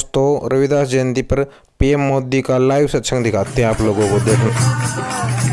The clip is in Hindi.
दोस्तों, रविदास जयंती पर पीएम मोदी का लाइव सत्संग दिखाते हैं आप लोगों को। देखने